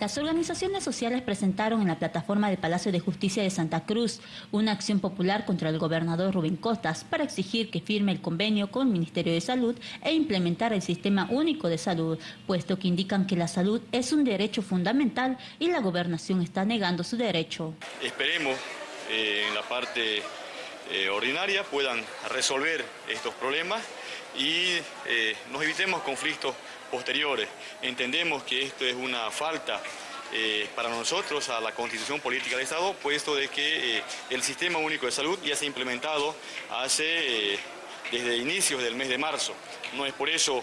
Las organizaciones sociales presentaron en la plataforma del Palacio de Justicia de Santa Cruz una acción popular contra el gobernador Rubén Costas para exigir que firme el convenio con el Ministerio de Salud e implementar el Sistema Único de Salud, puesto que indican que la salud es un derecho fundamental y la gobernación está negando su derecho. Esperemos eh, en la parte eh, ordinaria puedan resolver estos problemas y eh, nos evitemos conflictos posteriores. Entendemos que esto es una falta eh, para nosotros a la Constitución Política del Estado, puesto de que el Sistema Único de Salud ya se ha implementado hace desde inicios del mes de marzo. No es por eso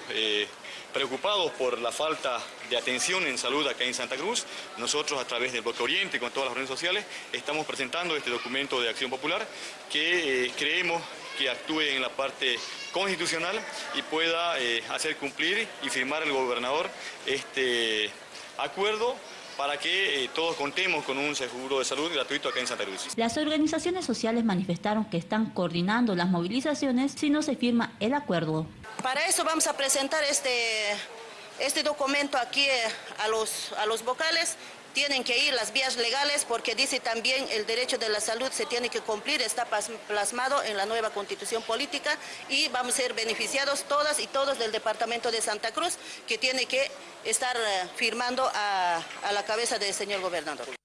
preocupados por la falta de atención en salud acá en Santa Cruz, nosotros a través del Bloque Oriente, con todas las redes sociales, estamos presentando este documento de acción popular que creemos que actúe en la parte constitucional y pueda eh, hacer cumplir y firmar el gobernador este acuerdo para que eh, todos contemos con un seguro de salud gratuito acá en Santa Cruz. Las organizaciones sociales manifestaron que están coordinando las movilizaciones si no se firma el acuerdo. Para eso vamos a presentar este, este documento aquí eh, a los, a los vocales tienen que ir las vías legales porque dice también el derecho de la salud se tiene que cumplir, está plasmado en la nueva constitución política y vamos a ser beneficiados todas y todos del departamento de Santa Cruz que tiene que estar eh, firmando a, a la cabeza del señor gobernador.